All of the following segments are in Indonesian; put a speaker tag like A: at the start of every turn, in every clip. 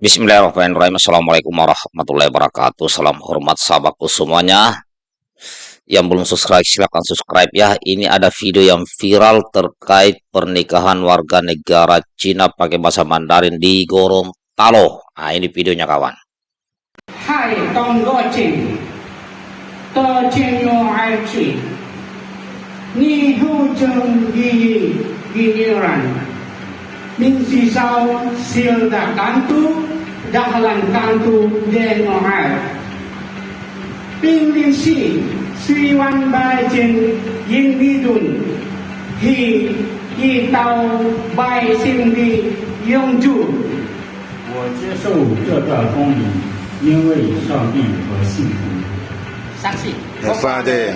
A: Bismillahirrahmanirrahim. Assalamualaikum warahmatullahi wabarakatuh. Salam hormat sahabatku semuanya. Yang belum subscribe silahkan subscribe ya. Ini ada video yang viral terkait pernikahan warga negara Cina pakai bahasa Mandarin di Gorontalo. Nah ini videonya kawan.
B: Hai Aici, Ni Min Si Sao Sil Da Kantu, Dahlan Kantu Deno Hai, Ping Lin Si, Sri Wan Bai Jin Yin Li Dun, Hi Yi Tao Bai Xin Li Yong Ju,
C: 我接受这段婚礼，因为上帝和幸福。
B: Saksi.
D: Fatih.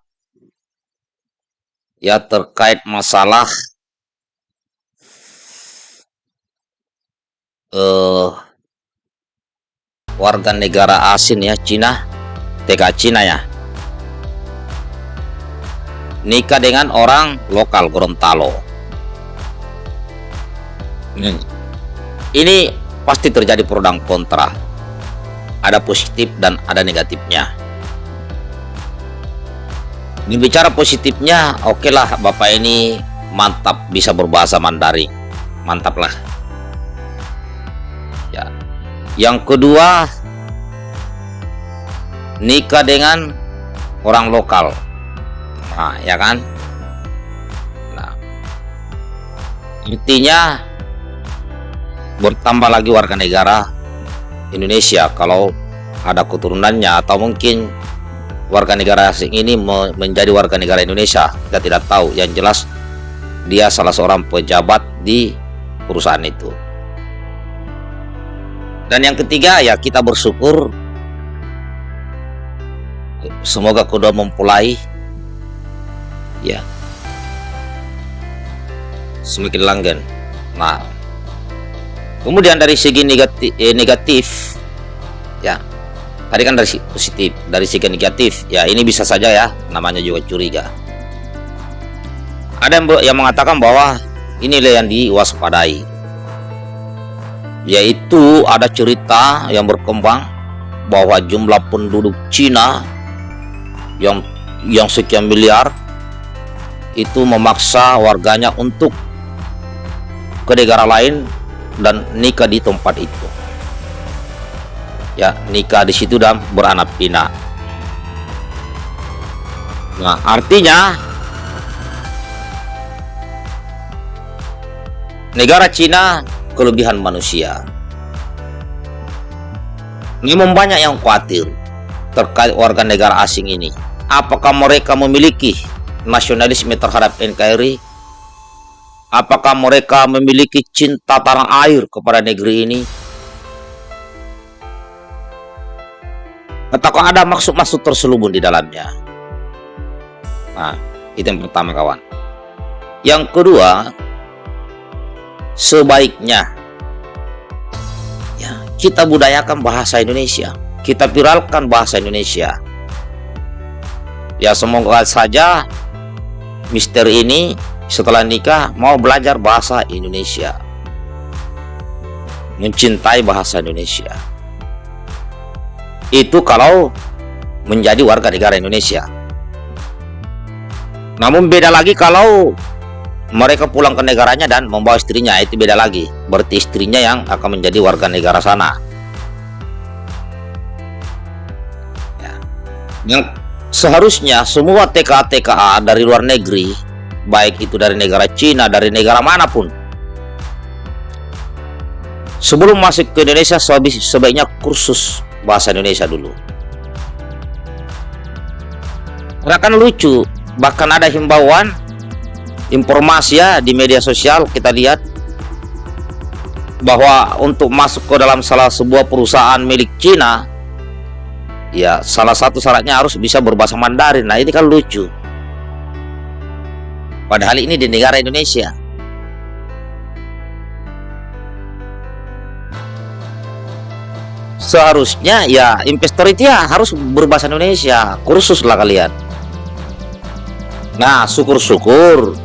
A: ya terkait masalah eh warga negara asing ya Cina, TK Cina ya. Nikah dengan orang lokal Gorontalo. Hmm. Ini pasti terjadi pro dan kontra ada positif dan ada negatifnya. Ini bicara positifnya, oke lah Bapak ini mantap bisa berbahasa Mandarin, mantap lah. Ya. Yang kedua, nikah dengan orang lokal, nah ya kan? Nah, intinya bertambah lagi warga negara Indonesia kalau ada keturunannya atau mungkin warga negara asing ini me- menjadi warga negara Indonesia. Kita tidak tahu. Yang jelas dia salah seorang pejabat di perusahaan itu. Dan yang ketiga ya kita bersyukur semoga kedua mempelai ya semakin langgeng nah kemudian dari segi negatif, eh, negatif ya tadi kan dari si- positif dari segi negatif. Ya ini bisa saja ya namanya juga curiga. Ada yang, yang mengatakan bahwa inilah yang diwaspadai. Yaitu ada cerita yang berkembang bahwa jumlah penduduk Cina yang yang sekian miliar itu memaksa warganya untuk ke negara lain dan nikah di tempat itu ya nikah di situ dan beranak pinak nah artinya negara Cina kelebihan manusia. Memang banyak yang khawatir terkait warga negara asing ini. Apakah mereka memiliki nasionalisme terhadap NKRI apakah mereka memiliki cinta tanah air kepada negeri ini ataukah ada maksud-maksud terselubung di dalamnya. Nah itu yang pertama kawan. Yang kedua sebaiknya ya kita budayakan bahasa Indonesia. Kita viralkan bahasa Indonesia. Ya semoga saja Mister ini setelah nikah mau belajar bahasa Indonesia. Mencintai bahasa Indonesia itu kalau menjadi warga negara Indonesia. Namun beda lagi kalau mereka pulang ke negaranya dan membawa istrinya. Itu beda lagi. Berarti istrinya yang akan menjadi warga negara sana. Ya. yang seharusnya semua TKA-TKA dari luar negeri baik itu dari negara Cina dari negara mana pun sebelum masuk ke Indonesia sebaik- sebaiknya kursus bahasa Indonesia dulu. Karena kan lucu bahkan ada himbauan informasi ya di media sosial kita lihat bahwa untuk masuk ke dalam salah sebuah perusahaan milik Cina ya salah satu syaratnya harus bisa berbahasa Mandarin. Nah ini kan lucu. Padahal ini di negara Indonesia seharusnya ya investor itu ya harus berbahasa Indonesia. Kursus lah kalian. Nah syukur-syukur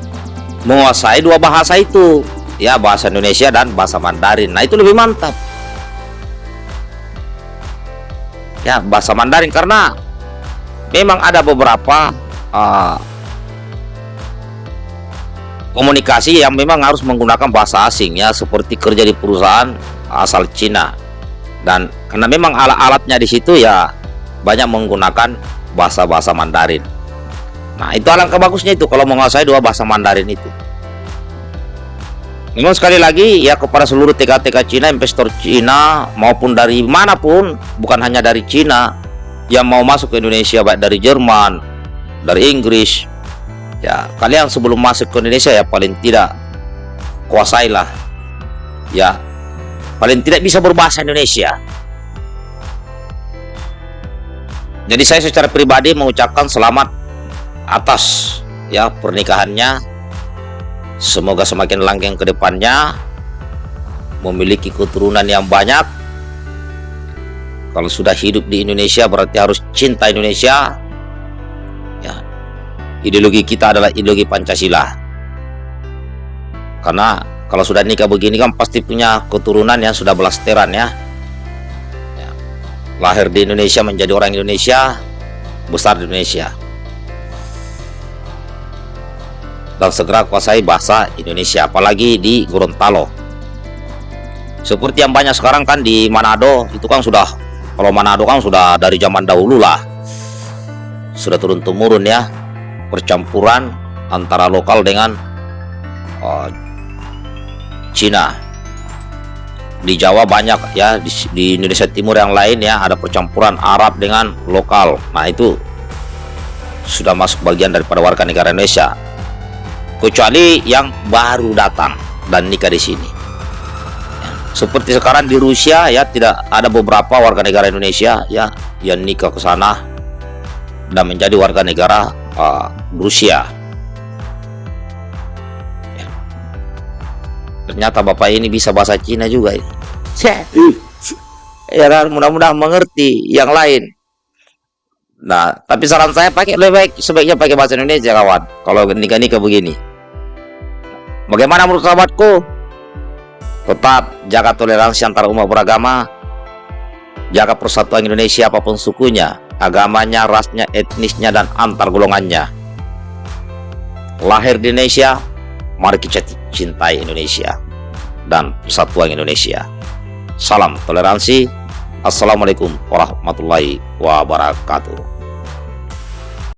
A: menguasai dua bahasa itu. Ya bahasa Indonesia dan bahasa Mandarin. Nah itu lebih mantap. Ya bahasa Mandarin karena memang ada beberapa uh, komunikasi yang memang harus menggunakan bahasa asing ya seperti kerja di perusahaan asal Cina dan karena memang alat-alatnya di situ ya banyak menggunakan bahasa-bahasa Mandarin. Nah itu alangkah bagusnya itu kalau menguasai dua bahasa Mandarin itu. Memang sekali lagi ya kepada seluruh TK-TK Cina investor Cina maupun dari mana pun bukan hanya dari Cina yang mau masuk ke Indonesia baik dari Jerman dari Inggris ya kalian sebelum masuk ke Indonesia ya paling tidak kuasailah ya paling tidak bisa berbahasa Indonesia jadi saya secara pribadi mengucapkan selamat atas ya pernikahannya Semoga semakin langgeng ke depannya memiliki keturunan yang banyak. Kalau sudah hidup di Indonesia berarti harus cinta Indonesia. Ya. Ideologi kita adalah ideologi Pancasila. Karena kalau sudah nikah begini kan pasti punya keturunan yang sudah belasteran ya. ya. Lahir di Indonesia menjadi orang Indonesia, besar di Indonesia. dan segera kuasai bahasa Indonesia apalagi di Gorontalo seperti yang banyak sekarang kan di Manado itu kan sudah kalau Manado kan sudah dari zaman dahulu lah sudah turun-temurun ya percampuran antara lokal dengan uh, Cina. Di Jawa banyak ya di, di Indonesia Timur yang lain ya ada percampuran Arab dengan lokal. Nah itu sudah masuk bagian daripada warga negara Indonesia. Kecuali yang baru datang dan nikah di sini. Seperti sekarang di Rusia ya tidak ada beberapa warga negara Indonesia ya yang nikah ke sana dan menjadi warga negara uh, Rusia ternyata bapak ini bisa bahasa Cina juga ya kan mudah-mudahan mengerti yang lain Nah, tapi saran saya pakai lebih baik sebaiknya pakai bahasa Indonesia kawan. Kalau nikah-nikah begini. Bagaimana menurut sahabatku? Tetap jaga toleransi antar umat beragama. Jaga persatuan Indonesia apa pun sukunya, agamanya, rasnya, etnisnya, dan antar golongannya. Lahir di Indonesia, mari kita cintai Indonesia dan persatuan Indonesia. Salam toleransi. Assalamualaikum warahmatullahi wabarakatuh.